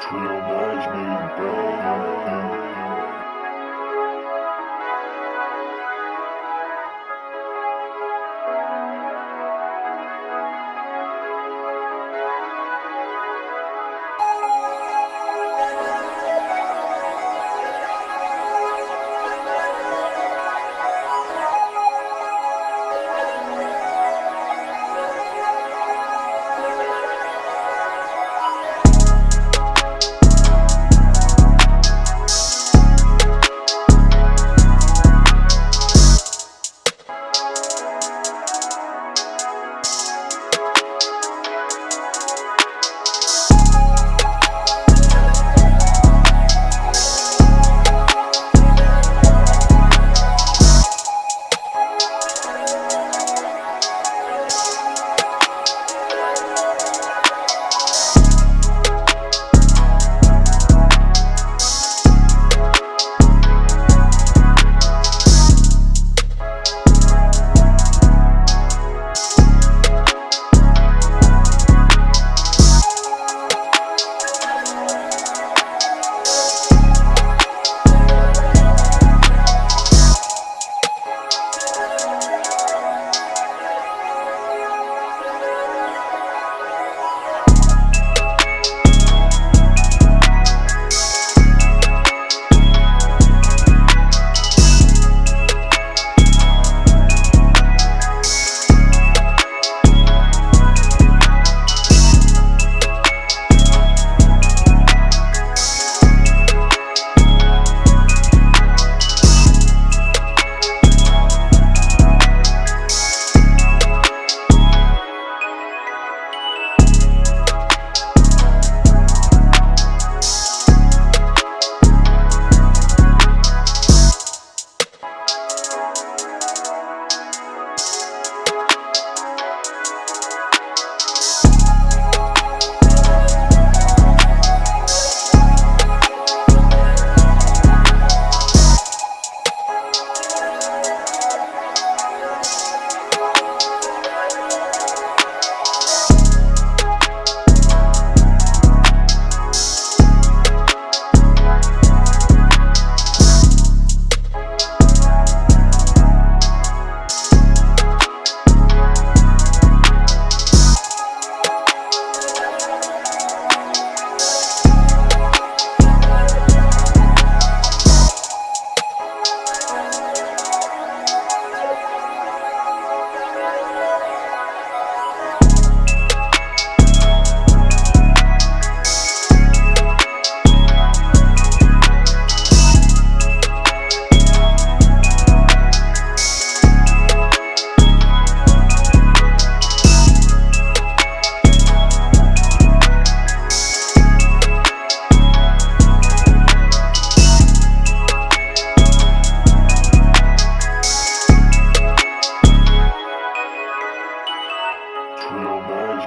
Mais meio bem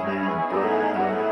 me better.